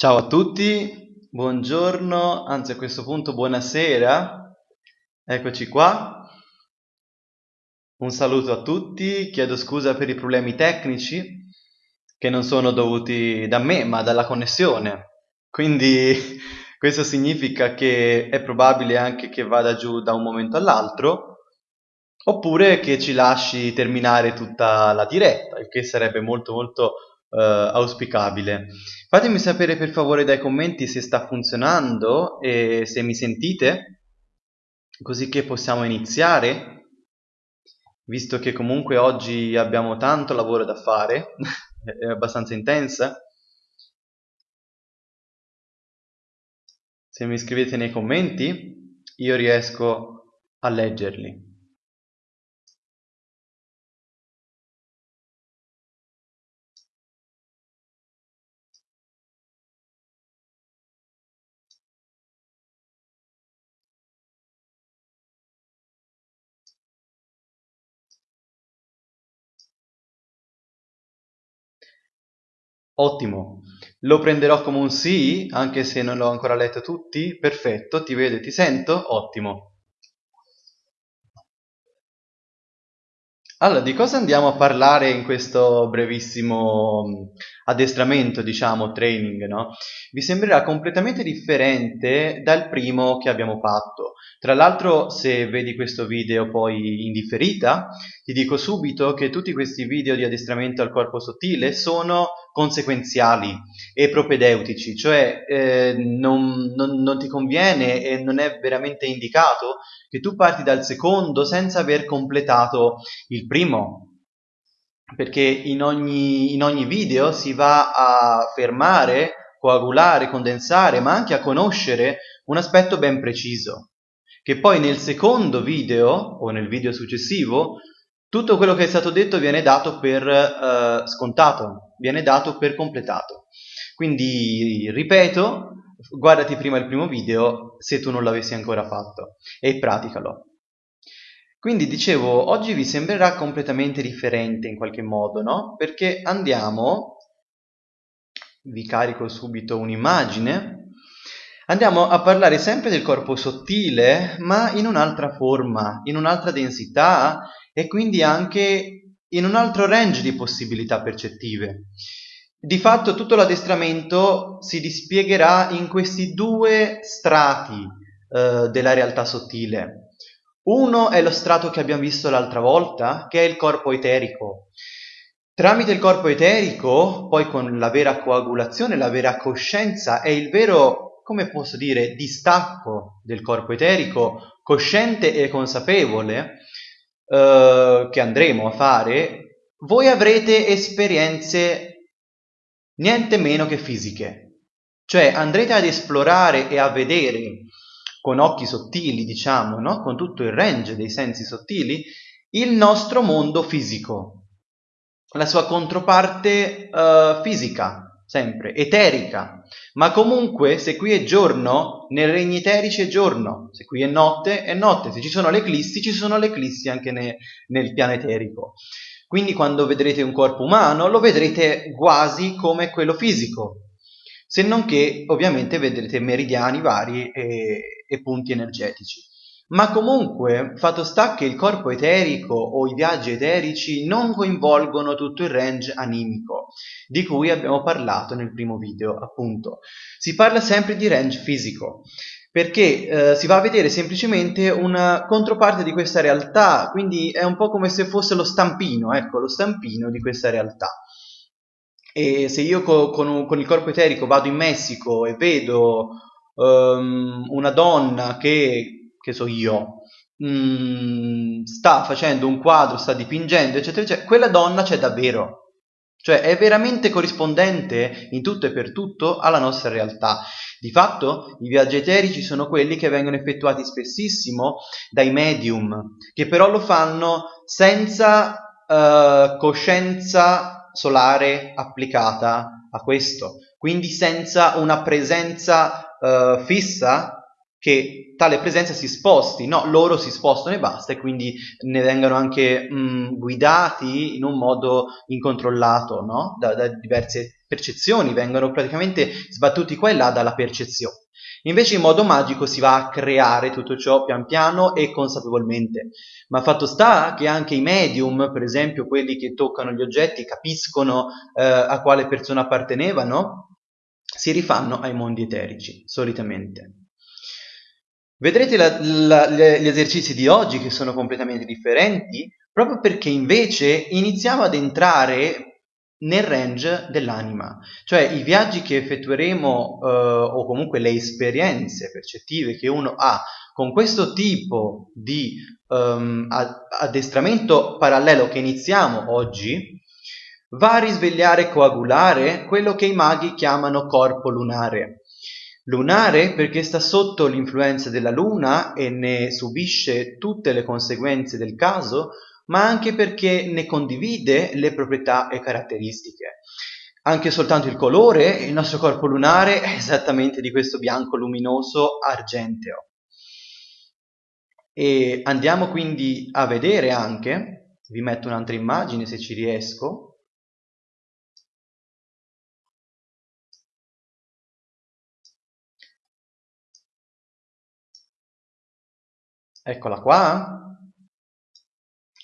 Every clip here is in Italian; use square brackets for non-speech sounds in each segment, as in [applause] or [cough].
Ciao a tutti, buongiorno, anzi a questo punto buonasera, eccoci qua. Un saluto a tutti, chiedo scusa per i problemi tecnici che non sono dovuti da me ma dalla connessione, quindi [laughs] questo significa che è probabile anche che vada giù da un momento all'altro oppure che ci lasci terminare tutta la diretta, il che sarebbe molto molto eh, auspicabile. Fatemi sapere per favore dai commenti se sta funzionando e se mi sentite, così che possiamo iniziare, visto che comunque oggi abbiamo tanto lavoro da fare, [laughs] è abbastanza intensa. Se mi scrivete nei commenti, io riesco a leggerli. Ottimo, lo prenderò come un sì, anche se non l'ho ancora letto tutti. Perfetto, ti vedo e ti sento. Ottimo. Allora, di cosa andiamo a parlare in questo brevissimo addestramento, diciamo, training, no? Vi sembrerà completamente differente dal primo che abbiamo fatto. Tra l'altro, se vedi questo video poi in differita, ti dico subito che tutti questi video di addestramento al corpo sottile sono conseguenziali e propedeutici, cioè eh, non, non, non ti conviene e non è veramente indicato che tu parti dal secondo senza aver completato il primo, perché in ogni, in ogni video si va a fermare, coagulare, condensare, ma anche a conoscere un aspetto ben preciso, che poi nel secondo video o nel video successivo tutto quello che è stato detto viene dato per uh, scontato, viene dato per completato. Quindi, ripeto, guardati prima il primo video se tu non l'avessi ancora fatto e praticalo. Quindi dicevo, oggi vi sembrerà completamente differente in qualche modo, no? Perché andiamo, vi carico subito un'immagine, andiamo a parlare sempre del corpo sottile, ma in un'altra forma, in un'altra densità e quindi anche in un altro range di possibilità percettive. Di fatto tutto l'addestramento si dispiegherà in questi due strati eh, della realtà sottile. Uno è lo strato che abbiamo visto l'altra volta, che è il corpo eterico. Tramite il corpo eterico, poi con la vera coagulazione, la vera coscienza, è il vero, come posso dire, distacco del corpo eterico, cosciente e consapevole, eh, che andremo a fare, voi avrete esperienze niente meno che fisiche. Cioè andrete ad esplorare e a vedere con occhi sottili, diciamo, no? con tutto il range dei sensi sottili, il nostro mondo fisico, la sua controparte uh, fisica, sempre, eterica. Ma comunque, se qui è giorno, nei regni eterici è giorno, se qui è notte, è notte, se ci sono le eclissi, ci sono le eclissi anche ne, nel piano eterico. Quindi quando vedrete un corpo umano, lo vedrete quasi come quello fisico, se non che ovviamente vedrete meridiani vari e, e punti energetici. Ma comunque, fatto sta che il corpo eterico o i viaggi eterici non coinvolgono tutto il range animico, di cui abbiamo parlato nel primo video, appunto. Si parla sempre di range fisico, perché eh, si va a vedere semplicemente una controparte di questa realtà, quindi è un po' come se fosse lo stampino, ecco, lo stampino di questa realtà. E se io co con, con, il corpo eterico vado in Messico e vedo um, una donna che che so io, mh, mm, sta facendo un quadro, sta dipingendo, eccetera, eccetera, quella donna c'è davvero. Cioè è veramente corrispondente in tutto e per tutto alla nostra realtà. Di fatto i viaggi eterici sono quelli che vengono effettuati spessissimo dai medium, che però lo fanno senza uh, coscienza solare applicata a questo, quindi senza una presenza uh, fissa che tale presenza si sposti, no, loro si spostano e basta e quindi ne vengano anche mh, guidati in un modo incontrollato, no? da, da diverse percezioni, vengono praticamente sbattuti qua e là dalla percezione. Invece in modo magico si va a creare tutto ciò pian piano e consapevolmente. Ma fatto sta che anche i medium, per esempio quelli che toccano gli oggetti, capiscono eh, a quale persona appartenevano, si rifanno ai mondi eterici, solitamente. Vedrete la, la, gli esercizi di oggi che sono completamente differenti, proprio perché invece iniziamo ad entrare nel range dell'anima, cioè i viaggi che effettueremo eh, o comunque le esperienze percettive che uno ha con questo tipo di um, addestramento parallelo che iniziamo oggi, va a risvegliare e coagulare quello che i maghi chiamano corpo lunare. Lunare perché sta sotto l'influenza della luna e ne subisce tutte le conseguenze del caso, ma anche perché ne condivide le proprietà e caratteristiche. Anche soltanto il colore, il nostro corpo lunare è esattamente di questo bianco luminoso argenteo. E andiamo quindi a vedere anche, vi metto un'altra immagine se ci riesco, Eccola qua.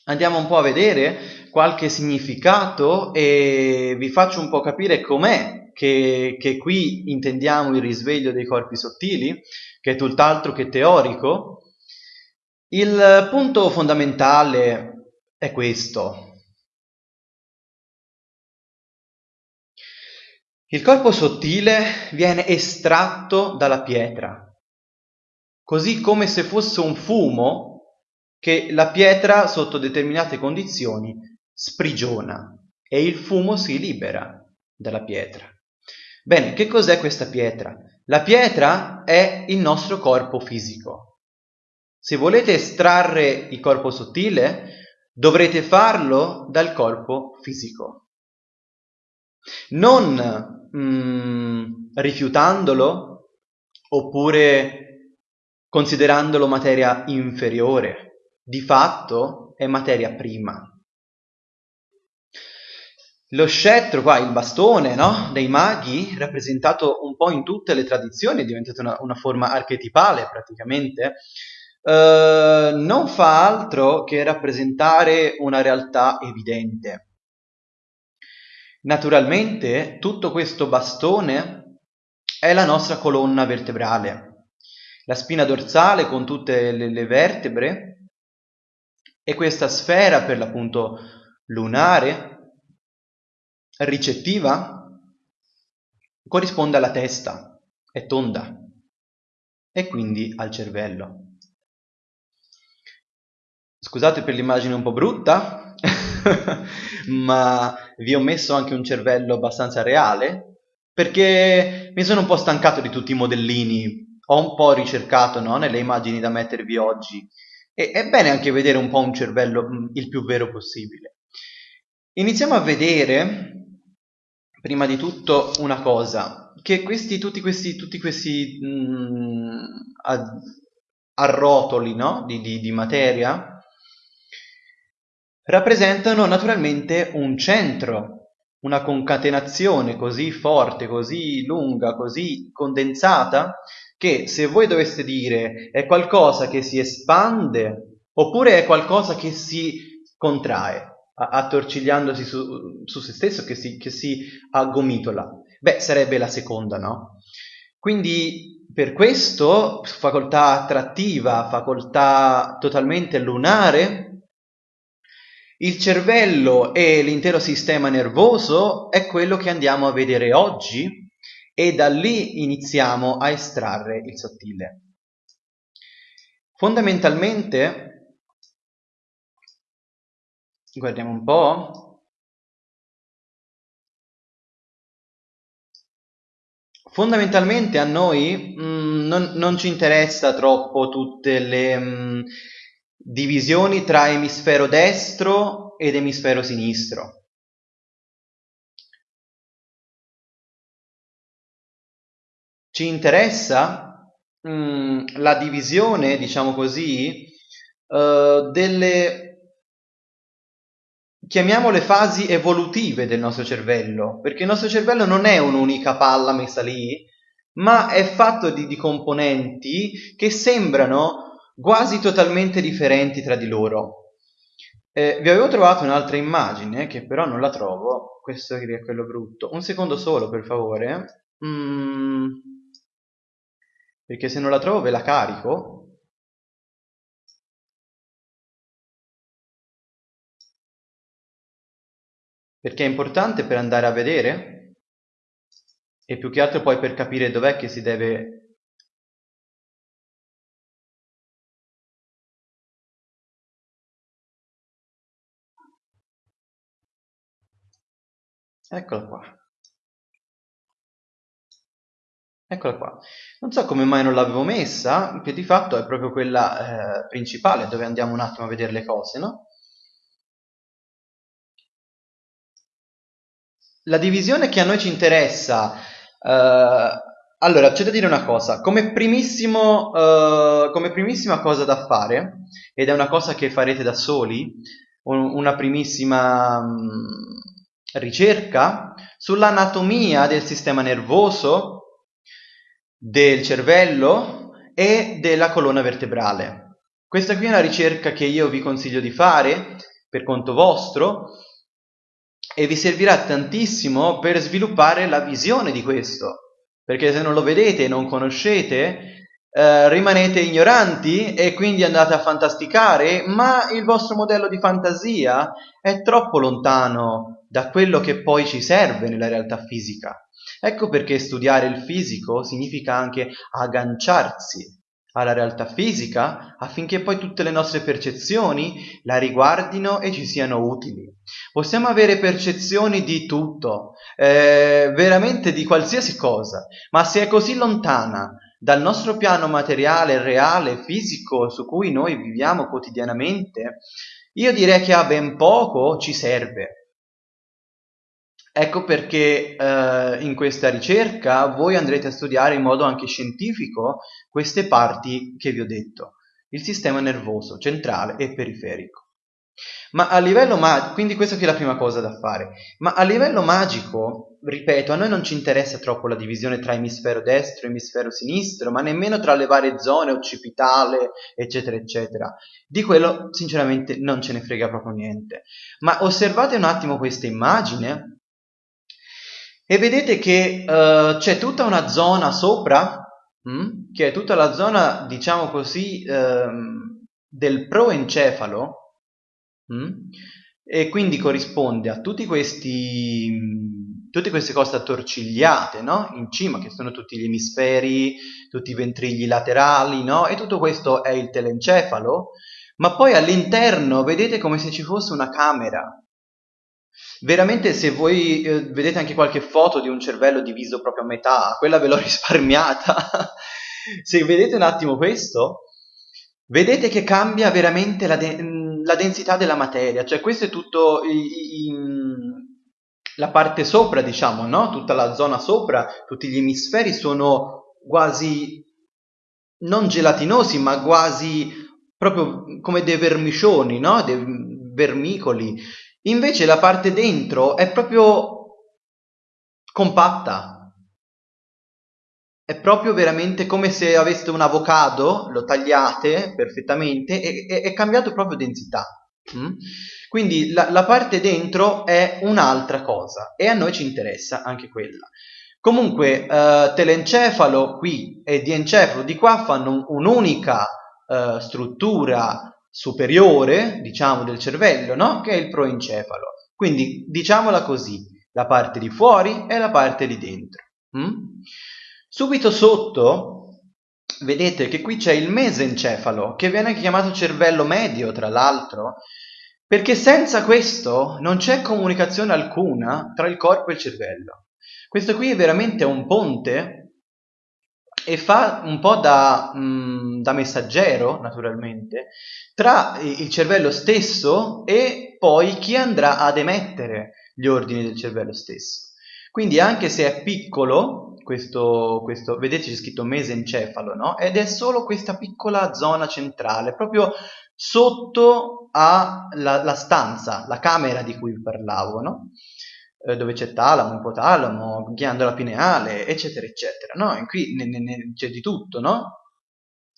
Andiamo un po' a vedere qualche significato e vi faccio un po' capire com'è che, che qui intendiamo il risveglio dei corpi sottili, che è tutt'altro che teorico. Il punto fondamentale è questo. Il corpo sottile viene estratto dalla pietra, così come se fosse un fumo che la pietra sotto determinate condizioni sprigiona e il fumo si libera dalla pietra. Bene, che cos'è questa pietra? La pietra è il nostro corpo fisico. Se volete estrarre il corpo sottile, dovrete farlo dal corpo fisico. Non mm, rifiutandolo oppure considerandolo materia inferiore, di fatto è materia prima. Lo scettro, qua, il bastone no? dei maghi, rappresentato un po' in tutte le tradizioni, è diventato una, una forma archetipale praticamente, eh, non fa altro che rappresentare una realtà evidente. Naturalmente tutto questo bastone è la nostra colonna vertebrale, la spina dorsale con tutte le, le vertebre e questa sfera per l'appunto lunare ricettiva corrisponde alla testa, è tonda e quindi al cervello. Scusate per l'immagine un po' brutta, [laughs] ma vi ho messo anche un cervello abbastanza reale perché mi sono un po' stancato di tutti i modellini ho un po' ricercato no, nelle immagini da mettervi oggi e è bene anche vedere un po' un cervello mm, il più vero possibile. Iniziamo a vedere, prima di tutto, una cosa, che questi, tutti questi, tutti questi mm, arrotoli no, di, di, di materia rappresentano naturalmente un centro una concatenazione così forte, così lunga, così condensata, che se voi doveste dire è qualcosa che si espande oppure è qualcosa che si contrae, attorcigliandosi su, su se stesso, che si, che si aggomitola, beh, sarebbe la seconda, no? Quindi per questo facoltà attrattiva, facoltà totalmente lunare, il cervello e l'intero sistema nervoso è quello che andiamo a vedere oggi e da lì iniziamo a estrarre il sottile. Fondamentalmente, guardiamo un po', fondamentalmente a noi mh, mm, non, non, ci interessa troppo tutte le mh, mm, divisioni tra emisfero destro ed emisfero sinistro. Ci interessa mh, mm, la divisione, diciamo così, uh, delle chiamiamole fasi evolutive del nostro cervello, perché il nostro cervello non è un'unica palla messa lì, ma è fatto di, di componenti che sembrano quasi totalmente differenti tra di loro. Eh, vi avevo trovato un'altra immagine che però non la trovo, questo è quello brutto. Un secondo solo, per favore. Mm, perché se non la trovo ve la carico. Perché è importante per andare a vedere e più che altro poi per capire dov'è che si deve Eccola qua. Eccola qua. Non so come mai non l'avevo messa, che di fatto è proprio quella eh, principale, dove andiamo un attimo a vedere le cose, no? La divisione che a noi ci interessa, eh, allora c'è da dire una cosa, come, primissimo, eh, come primissima cosa da fare, ed è una cosa che farete da soli, un, una primissima... Mh, mm, ricerca sull'anatomia del sistema nervoso, del cervello e della colonna vertebrale. Questa qui è una ricerca che io vi consiglio di fare per conto vostro e vi servirà tantissimo per sviluppare la visione di questo, perché se non lo vedete e non conoscete, eh, rimanete ignoranti e quindi andate a fantasticare, ma il vostro modello di fantasia è troppo lontano da quello che poi ci serve nella realtà fisica. Ecco perché studiare il fisico significa anche agganciarsi alla realtà fisica affinché poi tutte le nostre percezioni la riguardino e ci siano utili. Possiamo avere percezioni di tutto, eh, veramente di qualsiasi cosa, ma se è così lontana dal nostro piano materiale, reale, fisico su cui noi viviamo quotidianamente, io direi che a ben poco ci serve. Ecco perché eh, in questa ricerca voi andrete a studiare in modo anche scientifico queste parti che vi ho detto, il sistema nervoso centrale e periferico. Ma a livello magico, quindi questa è la prima cosa da fare, ma a livello magico, ripeto, a noi non ci interessa troppo la divisione tra emisfero destro e emisfero sinistro, ma nemmeno tra le varie zone, occipitale, eccetera, eccetera. Di quello sinceramente non ce ne frega proprio niente. Ma osservate un attimo questa immagine e vedete che uh, c'è tutta una zona sopra, mh, che è tutta la zona, diciamo così, uh, del proencefalo, mh, e quindi corrisponde a tutti questi, mh, tutte queste cose attorcigliate, no? In cima, che sono tutti gli emisferi, tutti i ventrigli laterali, no? E tutto questo è il telencefalo, ma poi all'interno vedete come se ci fosse una camera, Veramente se voi eh, vedete anche qualche foto di un cervello diviso proprio a metà, quella ve l'ho [laughs] risparmiata. se vedete un attimo questo, vedete che cambia veramente la, de- la densità della materia, cioè questo è tutto i- i- la parte sopra, diciamo, no? Tutta la zona sopra, tutti gli emisferi sono quasi non gelatinosi, ma quasi proprio come dei vermicioni, no? Dei vermicoli Invece la parte dentro è proprio compatta. È proprio veramente come se aveste un avocado, lo tagliate perfettamente e è cambiato proprio densità. Mm? Quindi la, la, parte dentro è un'altra cosa e a noi ci interessa anche quella. Comunque eh, telencefalo qui e diencefalo di qua fanno un'unica eh, struttura superiore, diciamo, del cervello, no? Che è il proencefalo. Quindi, diciamola così, la parte di fuori e la parte di dentro. Mm? Subito sotto, vedete che qui c'è il mesencefalo, che viene chiamato cervello medio, tra l'altro, perché senza questo non c'è comunicazione alcuna tra il corpo e il cervello. Questo qui è veramente un ponte e fa un po' da, mh, mm, da, messaggero, naturalmente, tra il cervello stesso e poi chi andrà ad emettere gli ordini del cervello stesso. Quindi anche se è piccolo, questo, questo, vedete c'è scritto mesencefalo, no? Ed è solo questa piccola zona centrale, proprio sotto alla stanza, la camera di cui parlavo, no? Eh, dove c'è talamo, ipotalamo, ghiandola pineale, eccetera, eccetera, no? E qui ne, ne, c'è di tutto, no?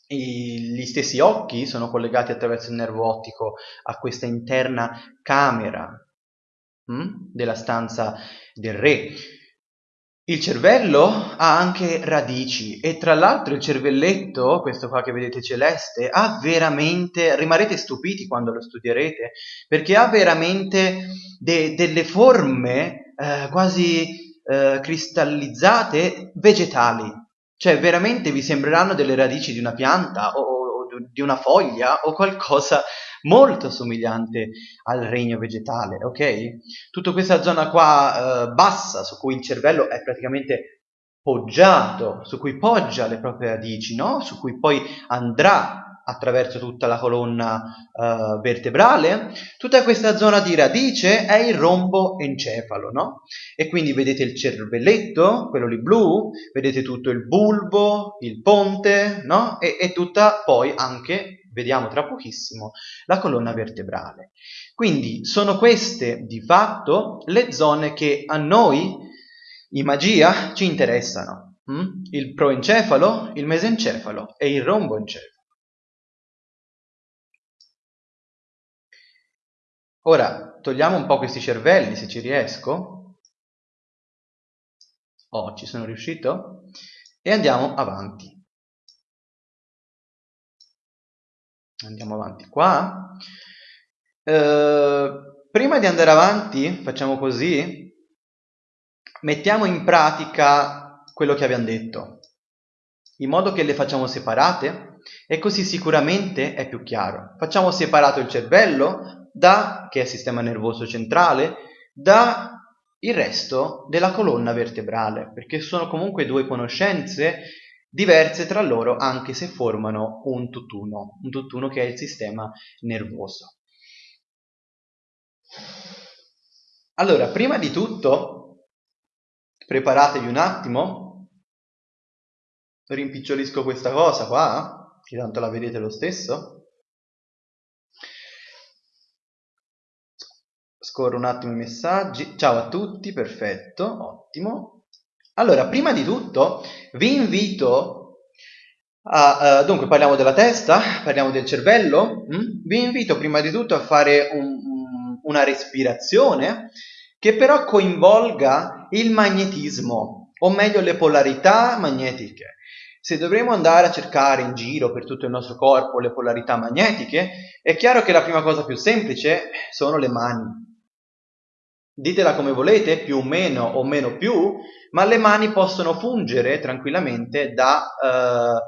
I, gli stessi occhi sono collegati attraverso il nervo ottico a questa interna camera hm? della stanza del re. Il cervello ha anche radici e tra l'altro il cervelletto, questo qua che vedete celeste, ha veramente, rimarrete stupiti quando lo studierete, perché ha veramente de, delle forme eh, quasi eh, cristallizzate vegetali, cioè veramente vi sembreranno delle radici di una pianta o, o di una foglia o qualcosa molto somigliante al regno vegetale, ok? Tutta questa zona qua eh, bassa su cui il cervello è praticamente poggiato, su cui poggia le proprie radici, no? Su cui poi andrà attraverso tutta la colonna uh, vertebrale, tutta questa zona di radice è il rombo encefalo, no? E quindi vedete il cervelletto, quello lì blu, vedete tutto il bulbo, il ponte, no? E, e tutta poi anche, vediamo tra pochissimo, la colonna vertebrale. Quindi sono queste di fatto le zone che a noi in magia ci interessano. Hm? Il proencefalo, il mesencefalo e il romboencefalo. Ora, togliamo un po' questi cervelli, se ci riesco. Oh, ci sono riuscito? E andiamo avanti. Andiamo avanti qua. Eh, prima di andare avanti, facciamo così, mettiamo in pratica quello che abbiamo detto, in modo che le facciamo separate e così sicuramente è più chiaro. Facciamo separato il cervello da, che è il sistema nervoso centrale, da il resto della colonna vertebrale, perché sono comunque due conoscenze diverse tra loro anche se formano un tutt'uno, un tutt'uno che è il sistema nervoso. Allora, prima di tutto, preparatevi un attimo, rimpicciolisco questa cosa qua, che tanto la vedete lo stesso, Scorro un attimo i messaggi. Ciao a tutti, perfetto, ottimo. Allora, prima di tutto vi invito a... Uh, dunque, parliamo della testa, parliamo del cervello. Hm? Vi invito prima di tutto a fare un, una respirazione che però coinvolga il magnetismo, o meglio le polarità magnetiche. Se dovremo andare a cercare in giro per tutto il nostro corpo le polarità magnetiche, è chiaro che la prima cosa più semplice sono le mani. Ditela come volete, più o meno o meno più, ma le mani possono fungere tranquillamente da eh,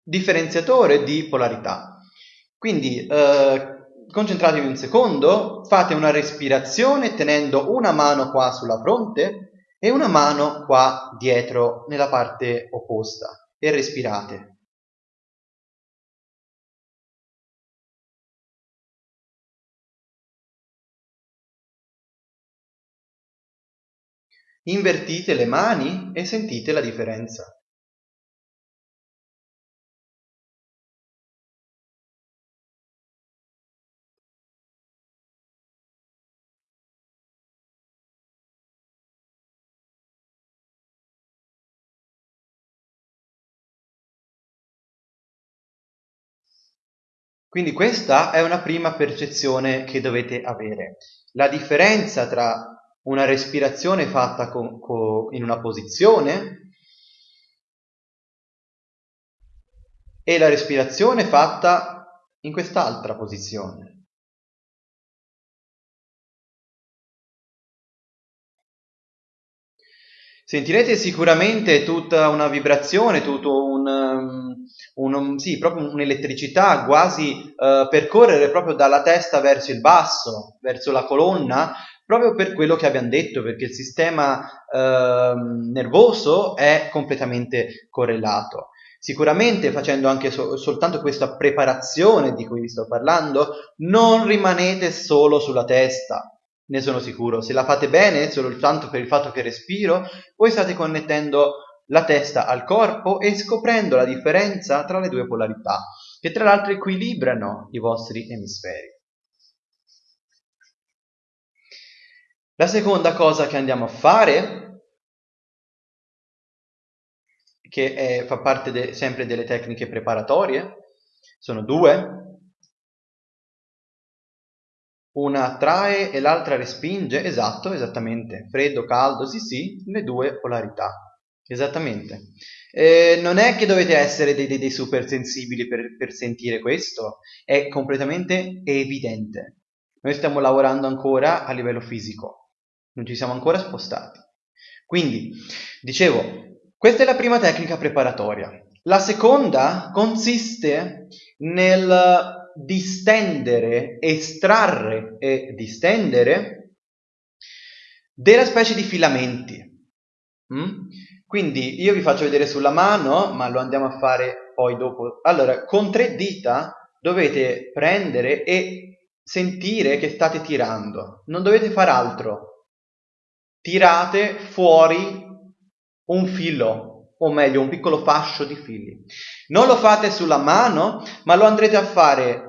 differenziatore di polarità. Quindi eh, concentratevi un secondo, fate una respirazione tenendo una mano qua sulla fronte e una mano qua dietro nella parte opposta e respirate. Invertite le mani e sentite la differenza. Quindi questa è una prima percezione che dovete avere. La differenza tra una respirazione fatta con, con, in una posizione e la respirazione fatta in quest'altra posizione. Sentirete sicuramente tutta una vibrazione, tutto un, un sì, proprio un'elettricità quasi uh, percorrere proprio dalla testa verso il basso, verso la colonna, proprio per quello che abbiamo detto, perché il sistema eh, nervoso è completamente correlato. Sicuramente facendo anche so- soltanto questa preparazione di cui vi sto parlando, non rimanete solo sulla testa, ne sono sicuro. Se la fate bene, soltanto per il fatto che respiro, voi state connettendo la testa al corpo e scoprendo la differenza tra le due polarità, che tra l'altro equilibrano i vostri emisferi. La seconda cosa che andiamo a fare, che è, fa parte de, sempre delle tecniche preparatorie, sono due. Una attrae e l'altra respinge, esatto, esattamente, freddo, caldo, sì sì, le due polarità, esattamente. Eh, non è che dovete essere dei, dei, dei super sensibili per, per sentire questo, è completamente evidente. Noi stiamo lavorando ancora a livello fisico, non ci siamo ancora spostati. Quindi, dicevo, questa è la prima tecnica preparatoria. La seconda consiste nel distendere, estrarre e distendere della specie di filamenti. Mm? Quindi io vi faccio vedere sulla mano, ma lo andiamo a fare poi dopo. Allora, con tre dita dovete prendere e sentire che state tirando. Non dovete fare altro tirate fuori un filo, o meglio un piccolo fascio di fili. Non lo fate sulla mano, ma lo andrete a fare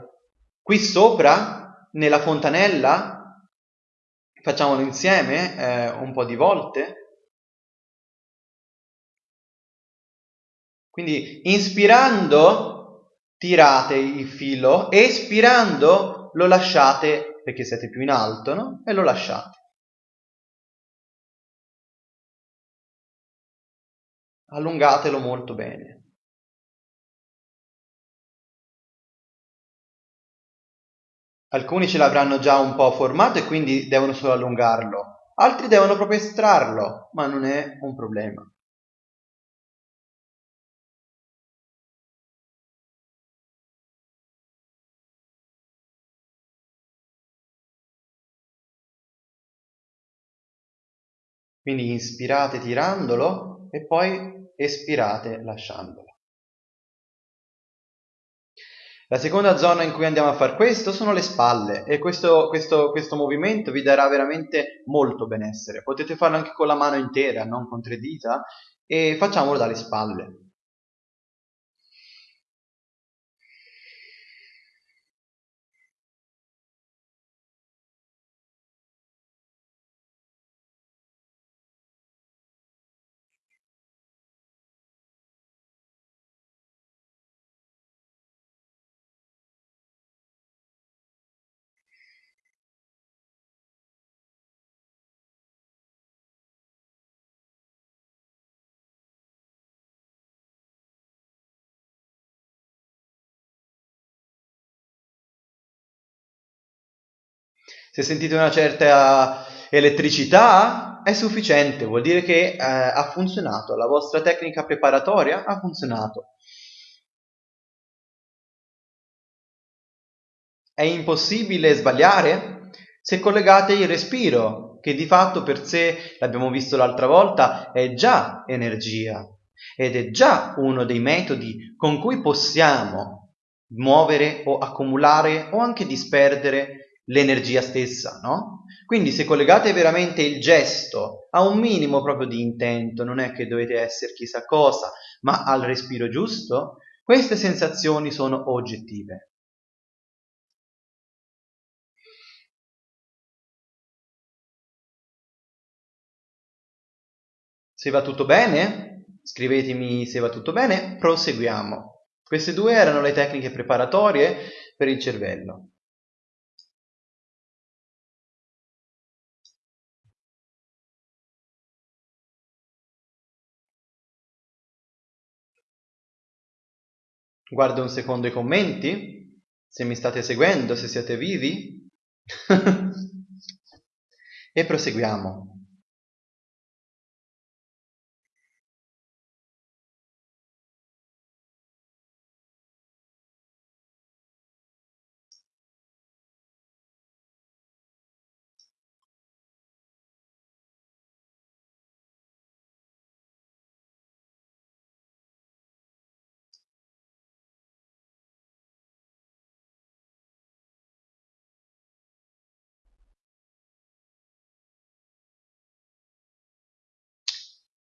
qui sopra, nella fontanella. Facciamolo insieme eh, un po' di volte. Quindi inspirando tirate il filo, espirando lo lasciate perché siete più in alto no? e lo lasciate. Allungatelo molto bene. Alcuni ce l'avranno già un po' formato e quindi devono solo allungarlo, altri devono proprio estrarlo, ma non è un problema. Quindi inspirate tirandolo e poi espirate lasciandola. La seconda zona in cui andiamo a fare questo sono le spalle e questo, questo, questo movimento vi darà veramente molto benessere. Potete farlo anche con la mano intera, non con tre dita, e facciamolo dalle spalle. Se sentite una certa elettricità è sufficiente, vuol dire che eh, ha funzionato, la vostra tecnica preparatoria ha funzionato. È impossibile sbagliare? Se collegate il respiro, che di fatto per sé, l'abbiamo visto l'altra volta, è già energia ed è già uno dei metodi con cui possiamo muovere o accumulare o anche disperdere l'energia stessa, no? Quindi se collegate veramente il gesto a un minimo proprio di intento, non è che dovete essere chissà cosa, ma al respiro giusto, queste sensazioni sono oggettive. Se va tutto bene, scrivetemi se va tutto bene, proseguiamo. Queste due erano le tecniche preparatorie per il cervello. Guardo un secondo i commenti, se mi state seguendo, se siete vivi. [laughs] e proseguiamo.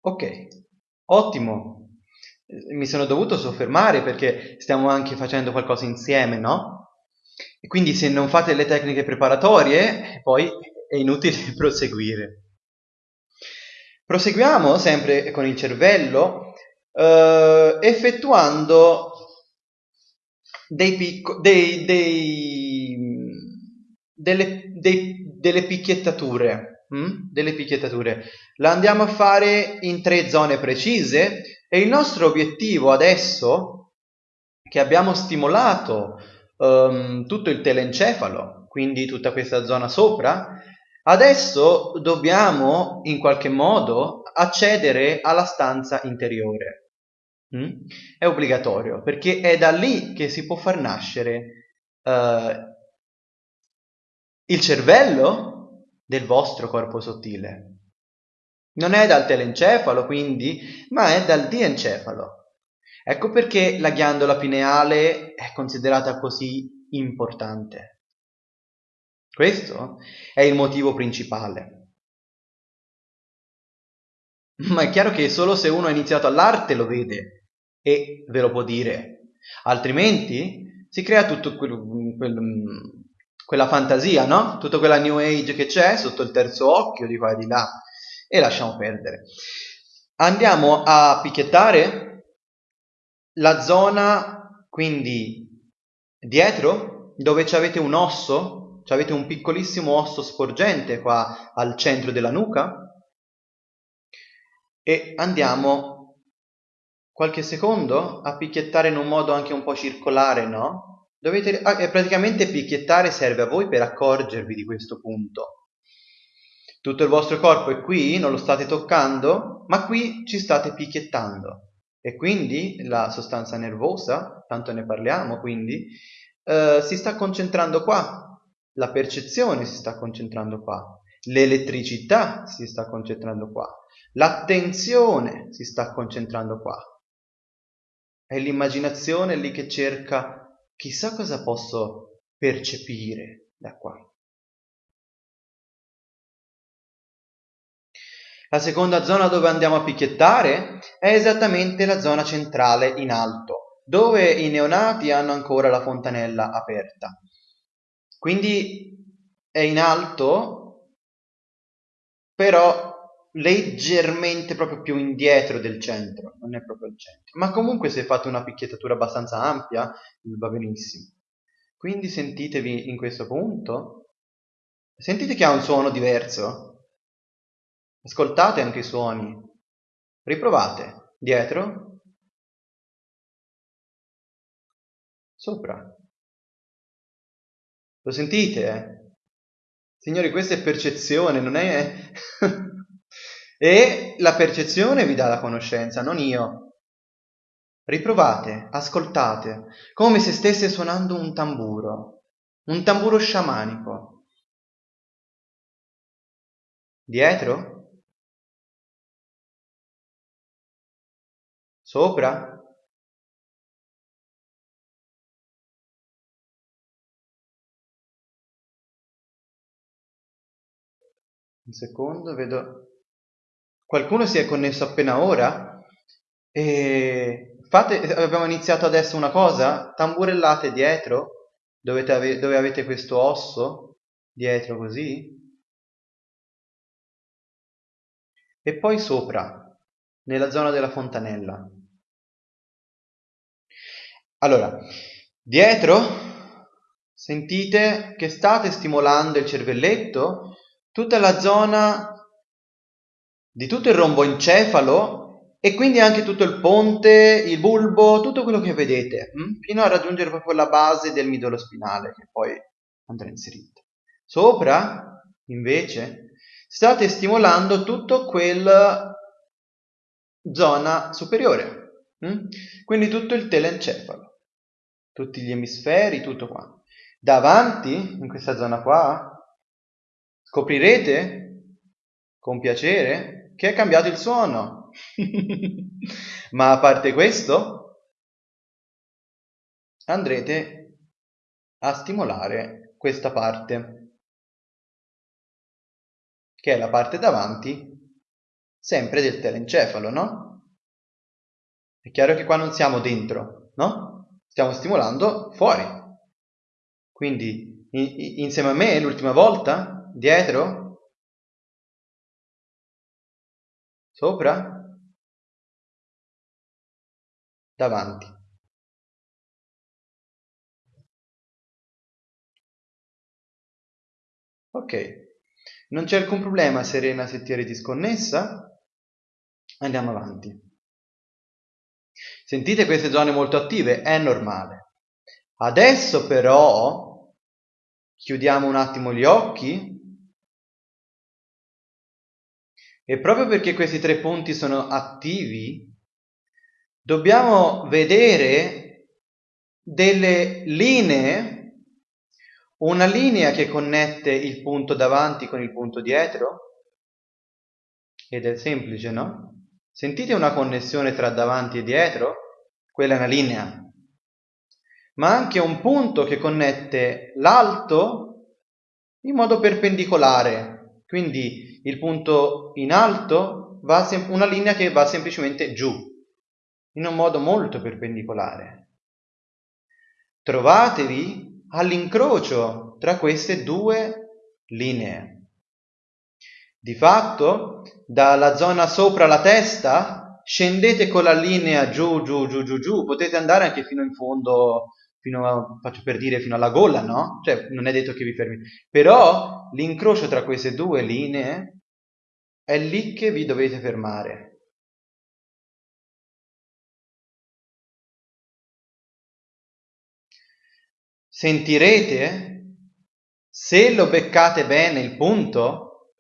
Ok, ottimo. Mi sono dovuto soffermare perché stiamo anche facendo qualcosa insieme, no? E quindi se non fate le tecniche preparatorie, poi è inutile [laughs] proseguire. Proseguiamo sempre con il cervello eh, effettuando dei picco- dei, dei, delle, dei, delle picchiettature. Hm? Delle picchiettature. La andiamo a fare in tre zone precise e il nostro obiettivo adesso, che abbiamo stimolato um, tutto il telencefalo, quindi tutta questa zona sopra, adesso dobbiamo in qualche modo accedere alla stanza interiore. Mm? È obbligatorio perché è da lì che si può far nascere uh, il cervello del vostro corpo sottile. Non è dal telencefalo, quindi, ma è dal diencefalo. Ecco perché la ghiandola pineale è considerata così importante. Questo è il motivo principale. Ma è chiaro che solo se uno ha iniziato all'arte lo vede e ve lo può dire. Altrimenti si crea tutto quel, quel, quella fantasia, no? Tutta quella new age che c'è sotto il terzo occhio di qua e di là e lasciamo perdere. Andiamo a picchiettare la zona quindi dietro dove avete un osso, avete un piccolissimo osso sporgente qua al centro della nuca e andiamo qualche secondo a picchiettare in un modo anche un po' circolare, no? Dovete, ah, praticamente picchiettare serve a voi per accorgervi di questo punto. Tutto il vostro corpo è qui, non lo state toccando, ma qui ci state picchiettando. E quindi la sostanza nervosa, tanto ne parliamo, quindi, eh, si sta concentrando qua. La percezione si sta concentrando qua. L'elettricità si sta concentrando qua. L'attenzione si sta concentrando qua. È l'immaginazione lì che cerca chissà cosa posso percepire da qua. La seconda zona dove andiamo a picchiettare è esattamente la zona centrale in alto, dove i neonati hanno ancora la fontanella aperta. Quindi è in alto, però leggermente proprio più indietro del centro, non è proprio il centro. Ma comunque se fate una picchiettatura abbastanza ampia, va benissimo. Quindi sentitevi in questo punto. Sentite che ha un suono diverso? Ascoltate anche i suoni. Riprovate. Dietro. Sopra. Lo sentite? Signori, questa è percezione, non è... E la percezione vi dà la conoscenza, non io. Riprovate, ascoltate, come se stesse suonando un tamburo, un tamburo sciamanico. Dietro? Sopra? Un secondo, vedo Qualcuno si è connesso appena ora? E fate, abbiamo iniziato adesso una cosa, tamburellate dietro, ave, dove avete questo osso, dietro così, e poi sopra, nella zona della fontanella. Allora, dietro sentite che state stimolando il cervelletto, tutta la zona di tutto il romboencefalo e quindi anche tutto il ponte, il bulbo, tutto quello che vedete, hm? fino a raggiungere proprio la base del midollo spinale che poi andrà inserito. Sopra, invece, state stimolando tutto quel zona superiore, hm? quindi tutto il telencefalo, tutti gli emisferi, tutto qua. Davanti, in questa zona qua, scoprirete con piacere che è cambiato il suono. [laughs] Ma a parte questo, andrete a stimolare questa parte, che è la parte davanti sempre del telencefalo, no? È chiaro che qua non siamo dentro, no? Stiamo stimolando fuori. Quindi in, insieme a me l'ultima volta, dietro, sopra, davanti. Ok, non c'è alcun problema Serena se ti eri disconnessa. Andiamo avanti. Sentite queste zone molto attive? È normale. Adesso però chiudiamo un attimo gli occhi e proprio perché questi tre punti sono attivi dobbiamo vedere delle linee una linea che connette il punto davanti con il punto dietro? Ed è semplice, no? Sentite una connessione tra davanti e dietro? Quella è una linea. Ma anche un punto che connette l'alto in modo perpendicolare. Quindi il punto in alto va una linea che va semplicemente giù, in un modo molto perpendicolare. Trovatevi all'incrocio tra queste due linee. Di fatto, dalla zona sopra la testa, scendete con la linea giù, giù, giù, giù, giù, potete andare anche fino in fondo, fino a, faccio per dire, fino alla gola, no? Cioè, non è detto che vi fermi. Però, l'incrocio tra queste due linee è lì che vi dovete fermare. sentirete, se lo beccate bene il punto,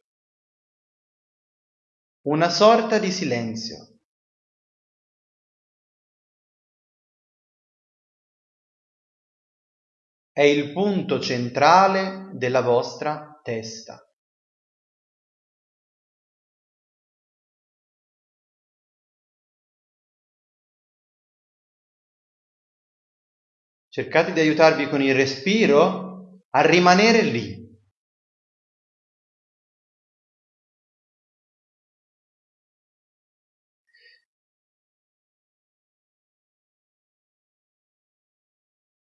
una sorta di silenzio. È il punto centrale della vostra testa. Cercate di aiutarvi con il respiro a rimanere lì.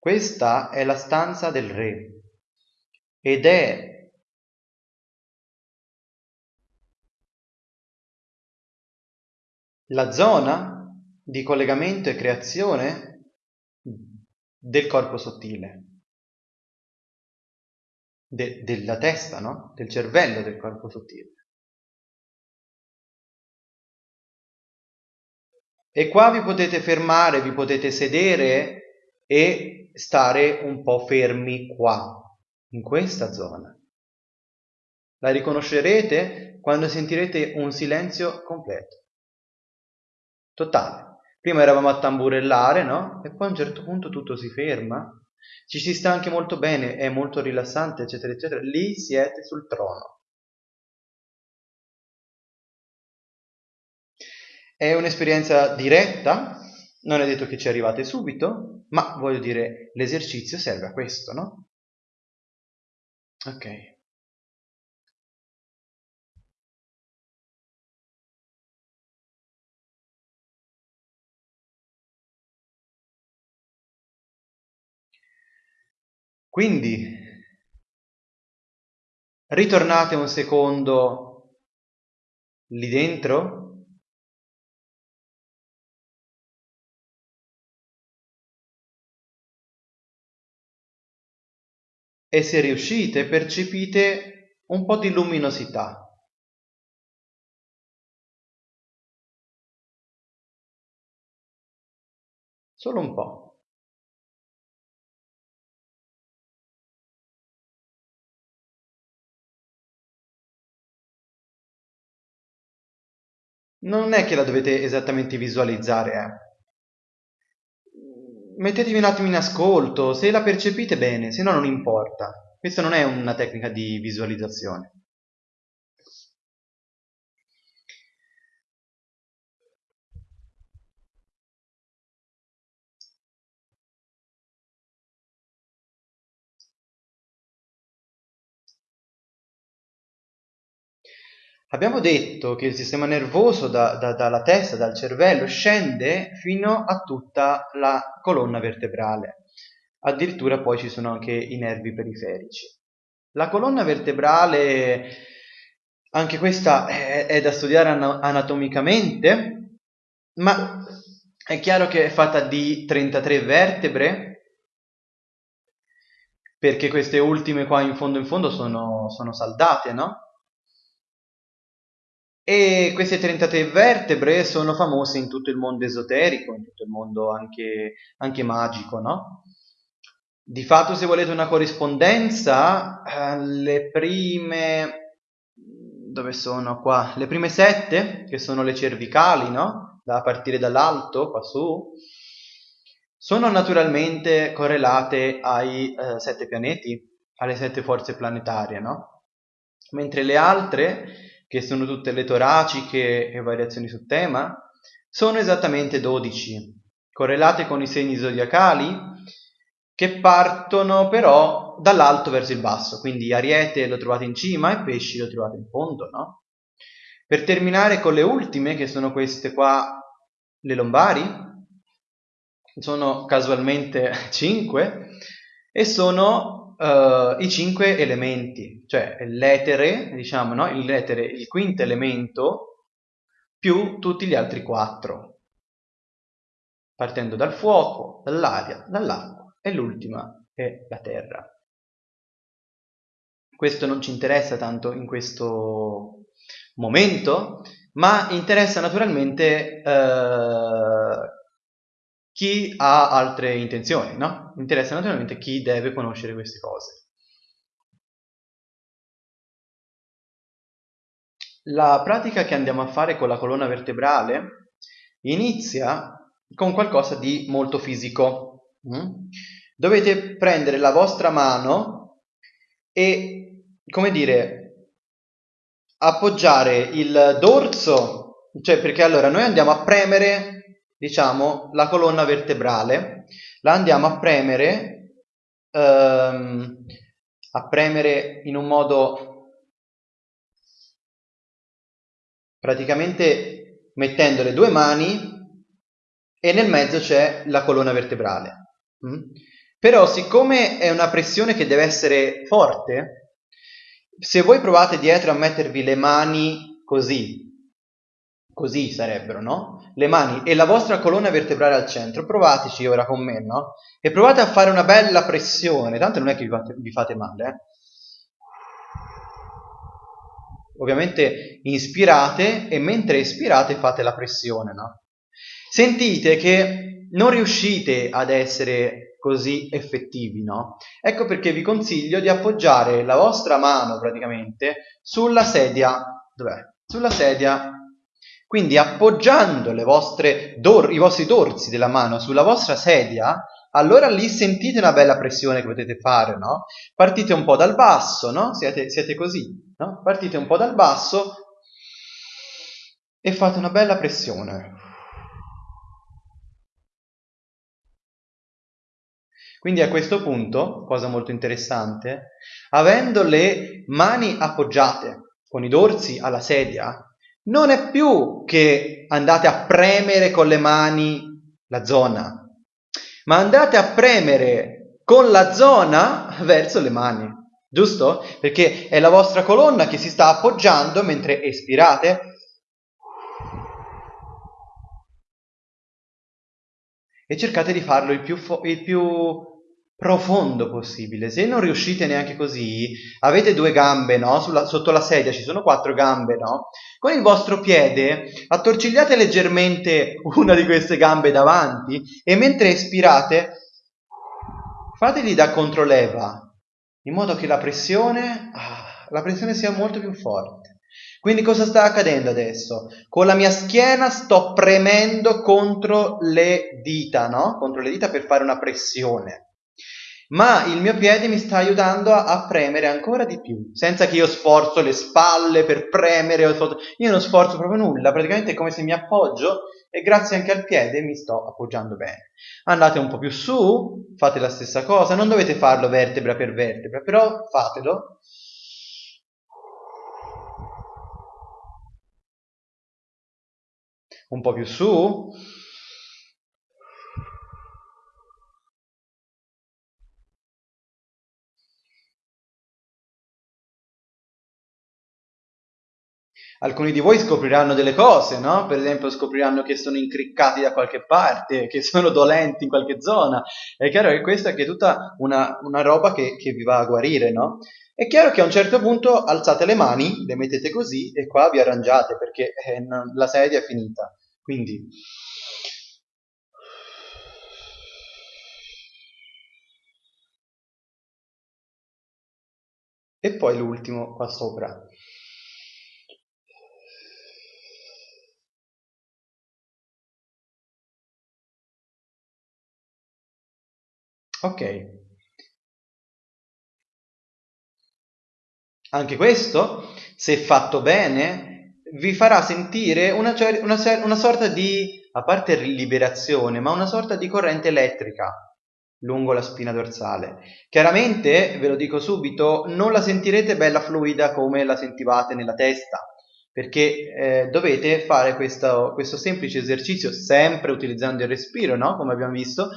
Questa è la stanza del re ed è la zona di collegamento e creazione del corpo sottile, de- della testa, no? Del cervello del corpo sottile. E qua vi potete fermare, vi potete sedere e stare un po' fermi qua, in questa zona. La riconoscerete quando sentirete un silenzio completo, totale. Prima eravamo a tamburellare, no? E poi a un certo punto tutto si ferma. Ci si sta anche molto bene, è molto rilassante, eccetera, eccetera. Lì siete sul trono. È un'esperienza diretta, non è detto che ci arrivate subito, ma voglio dire, l'esercizio serve a questo, no? Ok. Quindi ritornate un secondo lì dentro. E se riuscite percepite un po' di luminosità. Solo un po'. Non è che la dovete esattamente visualizzare, eh. Mettetevi un attimo in ascolto, se la percepite bene, se no non importa. Questa non è una tecnica di visualizzazione. Abbiamo detto che il sistema nervoso da, da, dalla testa, dal cervello, scende fino a tutta la colonna vertebrale. Addirittura poi ci sono anche i nervi periferici. La colonna vertebrale, anche questa è, è da studiare anatomicamente, ma è chiaro che è fatta di 33 vertebre, perché queste ultime qua in fondo in fondo sono, sono saldate, no? E queste 33 vertebre sono famose in tutto il mondo esoterico, in tutto il mondo anche, anche magico, no? Di fatto, se volete una corrispondenza, eh, le prime... dove sono qua? Le prime sette, che sono le cervicali, no? Da partire dall'alto, qua su, sono naturalmente correlate ai eh, sette pianeti, alle sette forze planetarie, no? Mentre le altre che sono tutte le toraciche e variazioni sul tema, sono esattamente 12, correlate con i segni zodiacali che partono però dall'alto verso il basso, quindi Ariete lo trovate in cima e Pesci lo trovate in fondo, no? Per terminare con le ultime, che sono queste qua, le lombari, sono casualmente [laughs] 5 e sono uh, i cinque elementi, cioè l'etere, diciamo, no? l'etere, il quinto elemento, più tutti gli altri quattro, partendo dal fuoco, dall'aria, dall'acqua e l'ultima è la terra. Questo non ci interessa tanto in questo momento, ma interessa naturalmente eh, chi ha altre intenzioni, no? Interessa naturalmente chi deve conoscere queste cose. La pratica che andiamo a fare con la colonna vertebrale inizia con qualcosa di molto fisico. Mm? Dovete prendere la vostra mano e, come dire, appoggiare il dorso, cioè perché allora noi andiamo a premere diciamo, la colonna vertebrale, la andiamo a premere, ehm, a premere in un modo praticamente mettendo le due mani e nel mezzo c'è la colonna vertebrale. Mm? Però siccome è una pressione che deve essere forte, se voi provate dietro a mettervi le mani così, così sarebbero, no? Le mani e la vostra colonna vertebrale al centro, provateci ora con me, no? E provate a fare una bella pressione, tanto non è che vi fate, vi fate male, eh? Ovviamente inspirate e mentre espirate fate la pressione, no? Sentite che non riuscite ad essere così effettivi, no? Ecco perché vi consiglio di appoggiare la vostra mano praticamente sulla sedia, dov'è? Sulla sedia quindi appoggiando dor- i vostri dorsi della mano sulla vostra sedia, allora lì sentite una bella pressione che potete fare, no? Partite un po' dal basso, no? Siete, siete così, no? Partite un po' dal basso e fate una bella pressione. Quindi a questo punto, cosa molto interessante, avendo le mani appoggiate con i dorsi alla sedia, non è più che andate a premere con le mani la zona, ma andate a premere con la zona [laughs] verso le mani, giusto? Perché è la vostra colonna che si sta appoggiando mentre espirate. E cercate di farlo il più, il più profondo possibile. Se non riuscite neanche così, avete due gambe, no? Sulla, sotto la sedia ci sono quattro gambe, no? Con il vostro piede attorcigliate leggermente una di queste gambe davanti e mentre espirate fateli da controleva in modo che la pressione, ah, la pressione sia molto più forte. Quindi cosa sta accadendo adesso? Con la mia schiena sto premendo contro le dita, no? Contro le dita per fare una pressione ma il mio piede mi sta aiutando a, a, premere ancora di più, senza che io sforzo le spalle per premere, io non sforzo proprio nulla, praticamente è come se mi appoggio e grazie anche al piede mi sto appoggiando bene. Andate un po' più su, fate la stessa cosa, non dovete farlo vertebra per vertebra, però fatelo. Un po' più su alcuni di voi scopriranno delle cose, no? Per esempio scopriranno che sono incriccati da qualche parte, [laughs] che sono dolenti in qualche zona. È chiaro che questa è tutta una, una roba che, che, vi va a guarire, no? È chiaro che a un certo punto alzate le mani, le mettete così e qua vi arrangiate perché eh, non, la sedia è finita. Quindi... E poi l'ultimo qua sopra. Ok. Anche questo, se fatto bene, vi farà sentire una, una, una sorta di, a parte liberazione, ma una sorta di corrente elettrica lungo la spina dorsale. Chiaramente, ve lo dico subito, non la sentirete bella fluida come la sentivate nella testa, perché eh, dovete fare questo, questo semplice esercizio, sempre utilizzando il respiro, no? come abbiamo visto,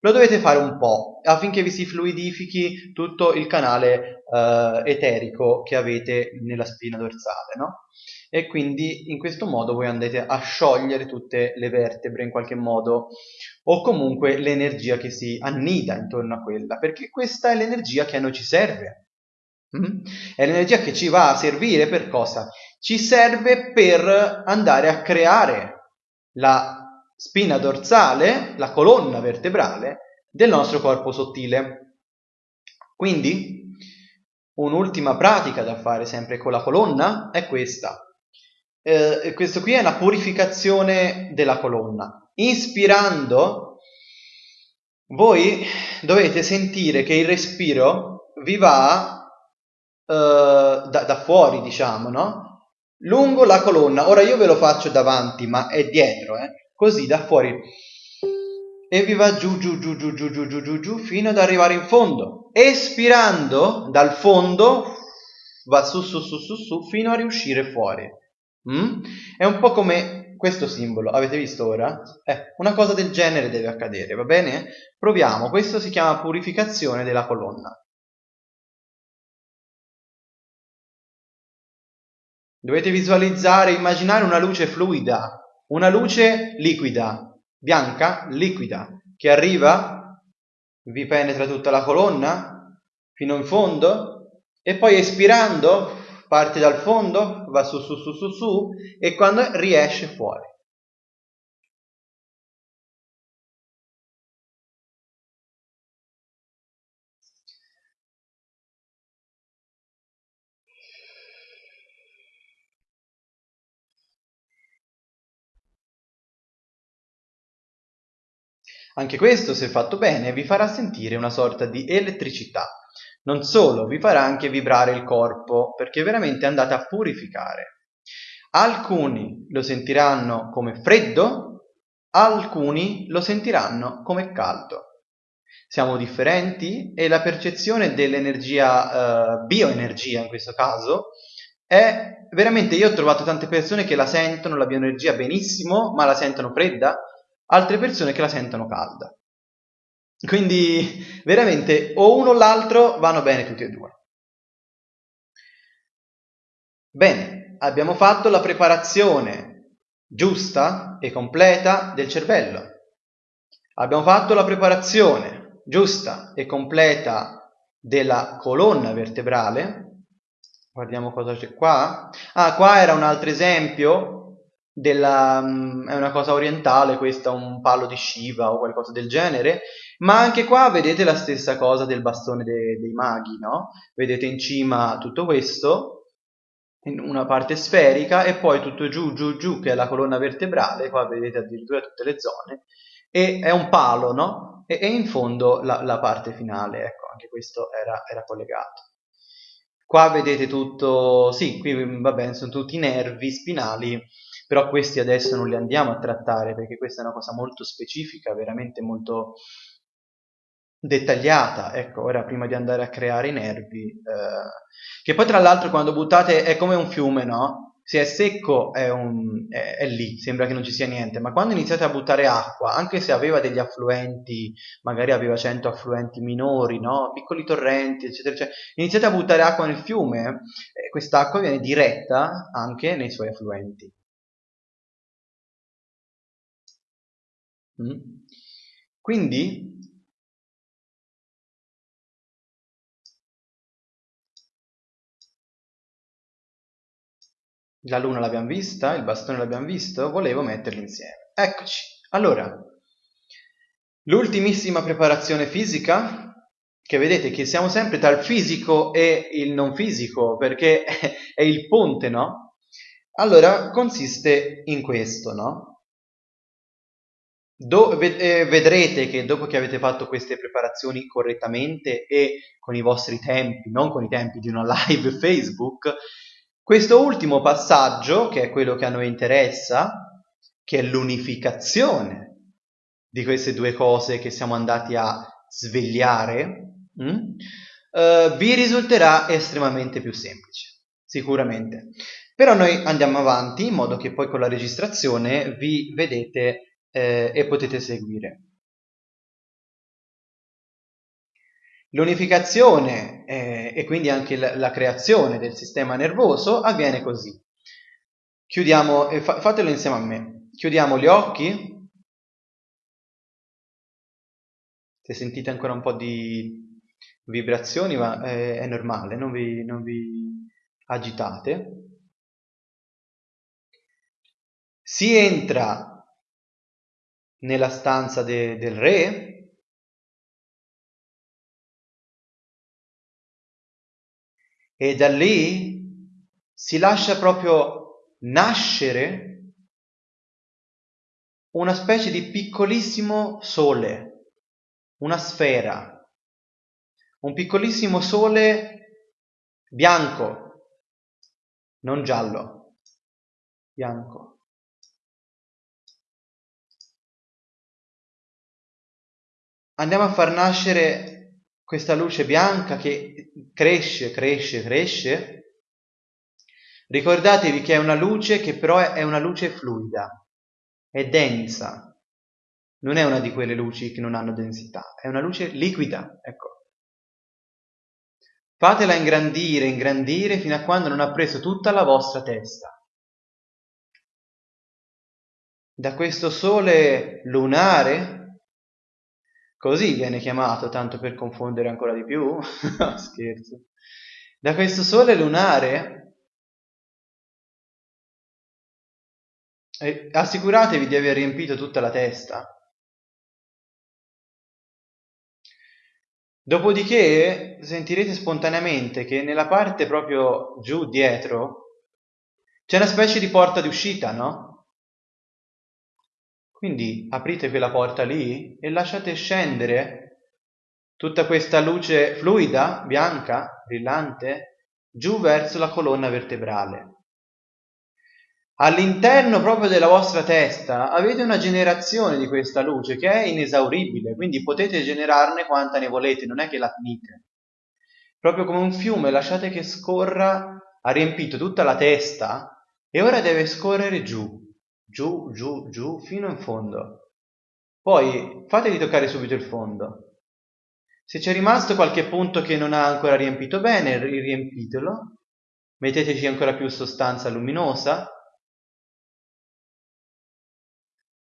lo dovete fare un po' affinché vi si fluidifichi tutto il canale eh, eterico che avete nella spina dorsale, no? E quindi in questo modo voi andate a sciogliere tutte le vertebre in qualche modo o comunque l'energia che si annida intorno a quella, perché questa è l'energia che a noi ci serve. Mm? È l'energia che ci va a servire per cosa? Ci serve per andare a creare la spina dorsale, la colonna vertebrale del nostro corpo sottile. Quindi un'ultima pratica da fare sempre con la colonna è questa. Eh, questo qui è una purificazione della colonna. Inspirando, voi dovete sentire che il respiro vi va eh, da, da fuori, diciamo, no? Lungo la colonna. Ora io ve lo faccio davanti, ma è dietro, eh? Così da fuori e vi va giù giù giù giù giù giù giù giù giù fino ad arrivare in fondo espirando dal fondo va su su su su su fino a riuscire fuori mm? è un po' come questo simbolo avete visto ora? Eh, una cosa del genere deve accadere va bene? proviamo questo si chiama purificazione della colonna dovete visualizzare immaginare una luce fluida una luce liquida, bianca, liquida, che arriva, vi penetra tutta la colonna fino in fondo e poi espirando parte dal fondo, va su su su su su e quando riesce fuori. Anche questo, se fatto bene, vi farà sentire una sorta di elettricità. Non solo, vi farà anche vibrare il corpo, perché veramente andate a purificare. Alcuni lo sentiranno come freddo, alcuni lo sentiranno come caldo. Siamo differenti e la percezione dell'energia, eh, bioenergia in questo caso, è veramente, io ho trovato tante persone che la sentono, la bioenergia benissimo, ma la sentono fredda, altre persone che la sentono calda. Quindi veramente o uno o l'altro vanno bene tutti e due. Bene, abbiamo fatto la preparazione giusta e completa del cervello. Abbiamo fatto la preparazione giusta e completa della colonna vertebrale. Guardiamo cosa c'è qua. Ah, qua era un altro esempio della, mm, è una cosa orientale questa, un palo di Shiva o qualcosa del genere, ma anche qua vedete la stessa cosa del bastone de, dei maghi, no? Vedete in cima tutto questo, una parte sferica, e poi tutto giù, giù, giù, che è la colonna vertebrale, qua vedete addirittura tutte le zone, e è un palo, no? E, e in fondo la, la, parte finale, ecco, anche questo era, era collegato. Qua vedete tutto, sì, qui va bene, sono tutti i nervi spinali però questi adesso non li andiamo a trattare perché questa è una cosa molto specifica, veramente molto dettagliata, ecco, ora prima di andare a creare i nervi, eh, che poi tra l'altro quando buttate è come un fiume, no? se è secco è, un, è, è, lì, sembra che non ci sia niente, ma quando iniziate a buttare acqua, anche se aveva degli affluenti, magari aveva 100 affluenti minori, no? piccoli torrenti, eccetera, eccetera, iniziate a buttare acqua nel fiume, eh, quest'acqua viene diretta anche nei suoi affluenti. Quindi La luna l'abbiamo vista, il bastone l'abbiamo visto, volevo metterli insieme. Eccoci. Allora, l'ultimissima preparazione fisica, che vedete che siamo sempre tra il fisico e il non fisico, perché [laughs] è il ponte, no? Allora, consiste in questo, no? Do, eh, vedrete che dopo che avete fatto queste preparazioni correttamente e con i vostri tempi, non con i tempi di una [laughs] live Facebook, questo ultimo passaggio, che è quello che a noi interessa, che è l'unificazione di queste due cose che siamo andati a svegliare, mh, mm, eh, vi risulterà estremamente più semplice, sicuramente. Però noi andiamo avanti in modo che poi con la registrazione vi vedete eh, e potete seguire. L'unificazione eh, e quindi anche la, la, creazione del sistema nervoso avviene così. Chiudiamo, eh, fa, fatelo insieme a me. Chiudiamo gli occhi. Se sentite ancora un po' di vibrazioni, ma eh, è normale, non vi, non vi agitate. Si entra nella stanza de, del re e da lì si lascia proprio nascere una specie di piccolissimo sole, una sfera, un piccolissimo sole bianco, non giallo, bianco. Andiamo a far nascere questa luce bianca che cresce, cresce, cresce, ricordatevi che è una luce che però è una luce fluida, è densa, non è una di quelle luci che non hanno densità, è una luce liquida, ecco. Fatela ingrandire, ingrandire fino a quando non ha preso tutta la vostra testa. Da questo sole lunare Così viene chiamato, tanto per confondere ancora di più. [laughs] Scherzo. Da questo sole lunare eh, assicuratevi di aver riempito tutta la testa. Dopodiché sentirete spontaneamente che nella parte proprio giù dietro c'è una specie di porta di uscita, no? Quindi aprite quella porta lì e lasciate scendere tutta questa luce fluida, bianca, brillante, giù verso la colonna vertebrale. All'interno proprio della vostra testa avete una generazione di questa luce che è inesauribile, quindi potete generarne quanta ne volete, non è che la finite. Proprio come un fiume, lasciate che scorra, ha riempito tutta la testa e ora deve scorrere giù, giù, giù, giù, fino in fondo. Poi fatevi toccare subito il fondo. Se c'è rimasto qualche punto che non ha ancora riempito bene, riempitelo. Metteteci ancora più sostanza luminosa.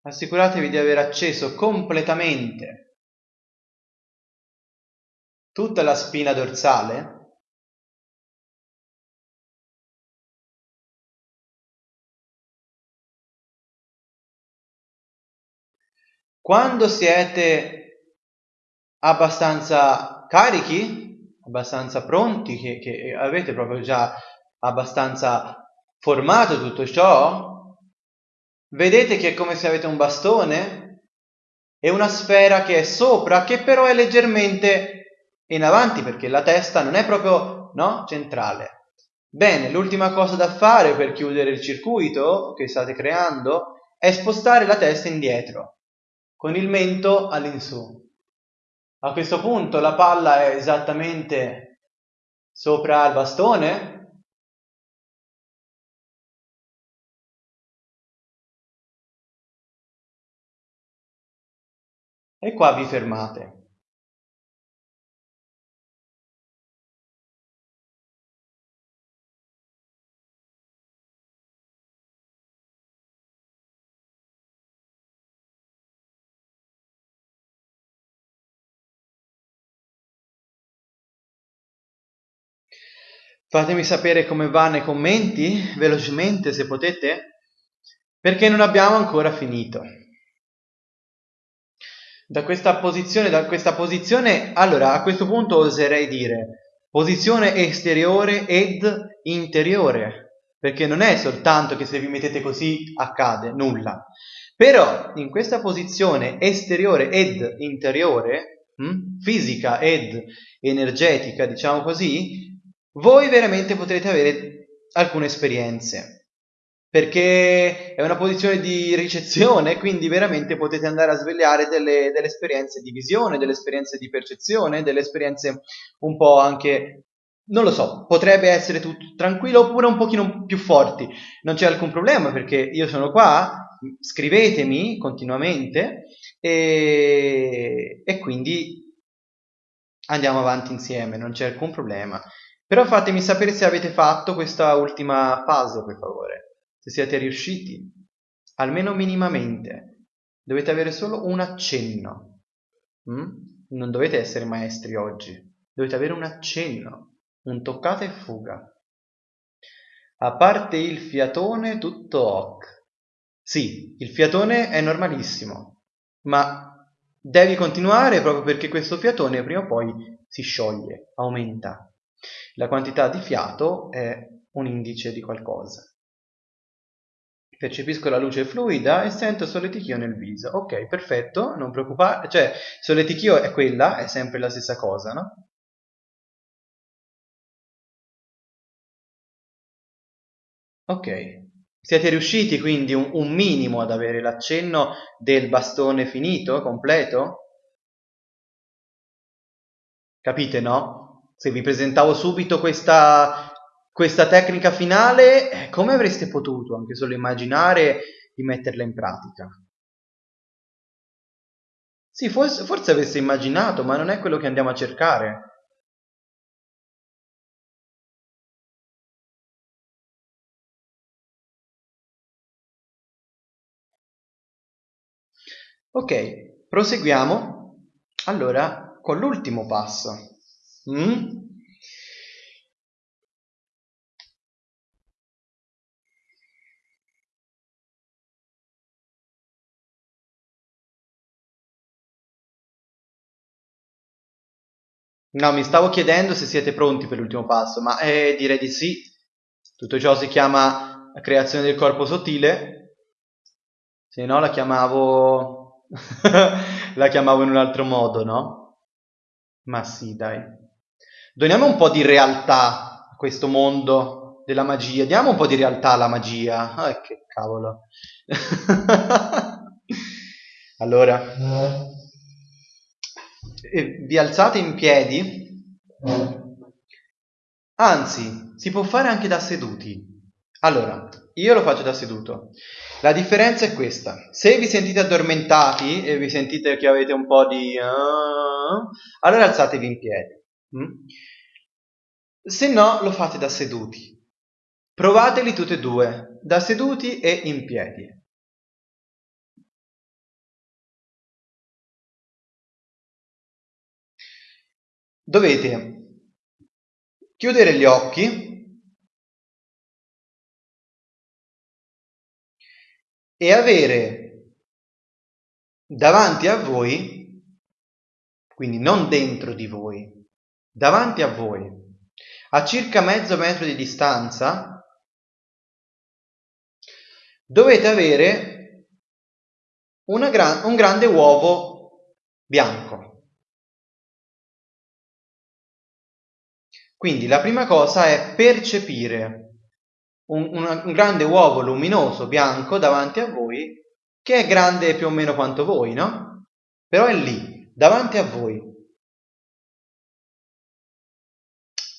Assicuratevi di aver acceso completamente tutta la spina dorsale Quando siete abbastanza carichi, abbastanza pronti, che, che avete proprio già abbastanza formato tutto ciò, vedete che è come se avete un bastone e una sfera che è sopra, che però è leggermente in avanti perché la testa non è proprio no, centrale. Bene, l'ultima cosa da fare per chiudere il circuito che state creando è spostare la testa indietro con il mento all'insù. A questo punto la palla è esattamente sopra il bastone, e qua vi fermate. Fatemi sapere come va nei commenti, velocemente se potete, perché non abbiamo ancora finito. Da questa posizione, da questa posizione, allora a questo punto oserei dire posizione esteriore ed interiore, perché non è soltanto che se vi mettete così accade nulla. Però in questa posizione esteriore ed interiore, hm, fisica ed energetica, diciamo così, voi veramente potrete avere alcune esperienze perché è una posizione di ricezione, quindi veramente potete andare a svegliare delle, delle, esperienze di visione, delle esperienze di percezione, delle esperienze un po' anche, non lo so, potrebbe essere tutto tranquillo oppure un pochino più forti. Non c'è alcun problema perché io sono qua, scrivetemi continuamente e, e quindi andiamo avanti insieme, non c'è alcun problema. Però fatemi sapere se avete fatto questa ultima fase, per favore. Se siete riusciti, almeno minimamente. Dovete avere solo un accenno. Mm? Non dovete essere maestri oggi. Dovete avere un accenno, un toccata e fuga. A parte il fiatone, tutto ok. Sì, il fiatone è normalissimo, ma devi continuare proprio perché questo fiatone prima o poi si scioglie, aumenta. La quantità di fiato è un indice di qualcosa. Percepisco la luce fluida e sento solletichio nel viso. Ok, perfetto, non preoccupare. Cioè, solletichio è quella, è sempre la stessa cosa, no? Ok, siete riusciti quindi un, un minimo ad avere l'accenno del bastone finito, completo? Capite, no? Se vi presentavo subito questa, questa tecnica finale, eh, come avreste potuto anche solo immaginare di metterla in pratica? Sì, forse, forse aveste immaginato, ma non è quello che andiamo a cercare. Ok, proseguiamo allora con l'ultimo passo. Mm? No, mi stavo chiedendo se siete pronti per l'ultimo passo, ma eh, direi di sì. Tutto ciò si chiama creazione del corpo sottile, se no la chiamavo [laughs] la chiamavo in un altro modo, no? Ma sì, dai. Doniamo un po' di realtà a questo mondo della magia. Diamo un po' di realtà alla magia. Ah, che cavolo. [laughs] allora, vi alzate in piedi. Anzi, si può fare anche da seduti. Allora, io lo faccio da seduto. La differenza è questa. Se vi sentite addormentati e vi sentite che avete un po' di... Uh, allora alzatevi in piedi. Mm? Se no, lo fate da seduti. Provateli tutti e due, da seduti e in piedi. Dovete chiudere gli occhi e avere davanti a voi, quindi non dentro di voi, davanti a voi, a circa mezzo metro di distanza, dovete avere gran, un grande uovo bianco. Quindi la prima cosa è percepire un, un, un, grande uovo luminoso bianco davanti a voi, che è grande più o meno quanto voi, no? Però è lì, davanti a voi.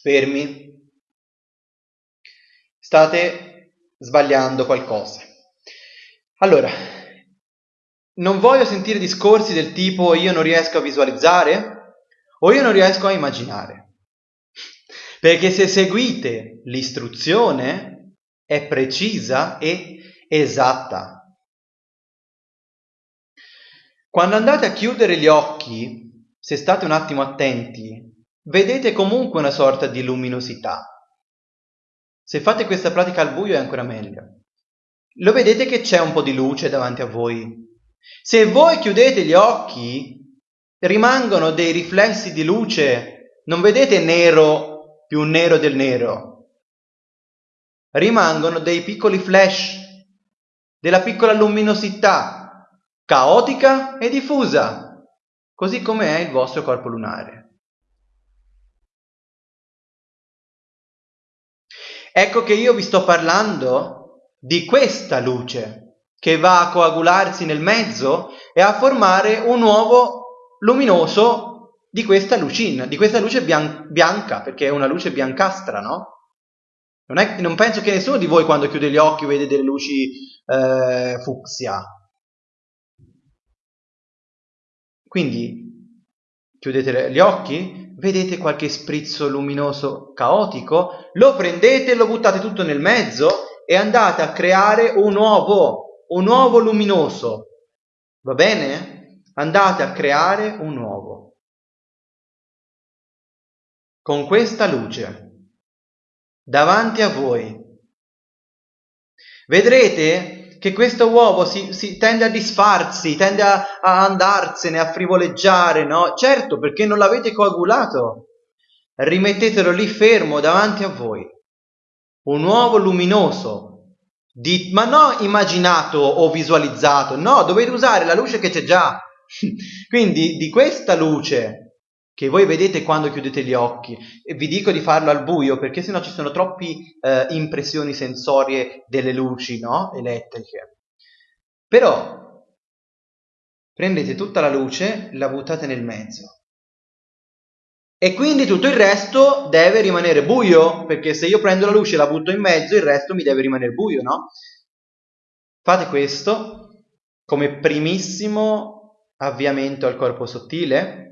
Fermi, state sbagliando qualcosa. Allora, non voglio sentire discorsi del tipo io non riesco a visualizzare o io non riesco a immaginare. Perché se seguite l'istruzione è precisa e esatta. Quando andate a chiudere gli occhi, se state un attimo attenti, vedete comunque una sorta di luminosità. Se fate questa pratica al buio è ancora meglio. Lo vedete che c'è un po' di luce davanti a voi. Se voi chiudete gli occhi, rimangono dei riflessi di luce, non vedete nero più nero del nero. Rimangono dei piccoli flash, della piccola luminosità, caotica e diffusa, così come è il vostro corpo lunare. Ecco che io vi sto parlando di questa luce che va a coagularsi nel mezzo e a formare un uovo luminoso di questa lucina, di questa luce bian- bianca, perché è una luce biancastra, no? Non, è, non, penso che nessuno di voi quando chiude gli occhi vede delle luci eh, fucsia. Quindi chiudete gli occhi, vedete qualche sprizzo luminoso caotico, lo prendete lo buttate tutto nel mezzo e andate a creare un uovo, un uovo luminoso. Va bene? Andate a creare un uovo. Con questa luce davanti a voi. Vedrete che questo uovo si, si tende a disfarsi, tende a, a, andarsene, a frivoleggiare, no? Certo, perché non l'avete coagulato. Rimettetelo lì fermo davanti a voi. Un uovo luminoso, di, ma non immaginato o visualizzato, no, dovete usare la luce che c'è già. [laughs] Quindi di questa luce che voi vedete quando chiudete gli occhi. E vi dico di farlo al buio perché sennò ci sono troppe eh, impressioni sensorie delle luci no? elettriche. Però prendete tutta la luce, la buttate nel mezzo. E quindi tutto il resto deve rimanere buio, perché se io prendo la luce e la butto in mezzo, il resto mi deve rimanere buio, no? Fate questo come primissimo avviamento al corpo sottile,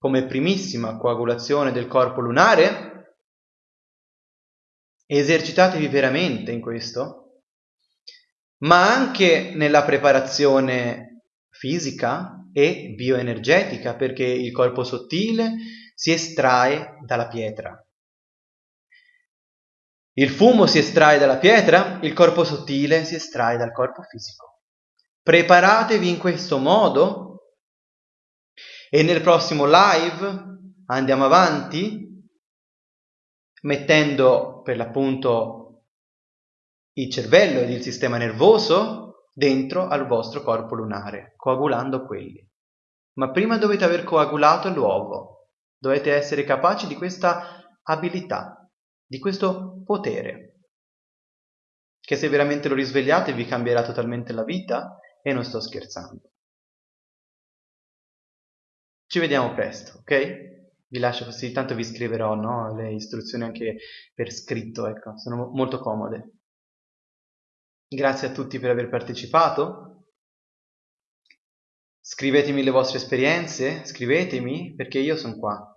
come primissima coagulazione del corpo lunare? Esercitatevi veramente in questo, ma anche nella preparazione fisica e bioenergetica, perché il corpo sottile si estrae dalla pietra. Il fumo si estrae dalla pietra, il corpo sottile si estrae dal corpo fisico. Preparatevi in questo modo e nel prossimo live andiamo avanti mettendo per l'appunto il cervello ed il sistema nervoso dentro al vostro corpo lunare, coagulando quelli. Ma prima dovete aver coagulato l'uovo, dovete essere capaci di questa abilità, di questo potere, che se veramente lo risvegliate vi cambierà totalmente la vita e non sto scherzando. Ci vediamo presto, ok? Vi lascio così, tanto vi scriverò no? le istruzioni anche per scritto, ecco, sono molto comode. Grazie a tutti per aver partecipato. Scrivetemi le vostre esperienze, scrivetemi perché io sono qua.